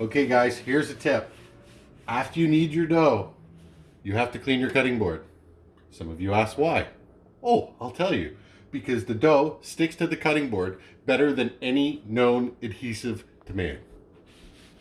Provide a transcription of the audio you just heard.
Okay guys, here's a tip. After you knead your dough, you have to clean your cutting board. Some of you ask why. Oh, I'll tell you. Because the dough sticks to the cutting board better than any known adhesive to man.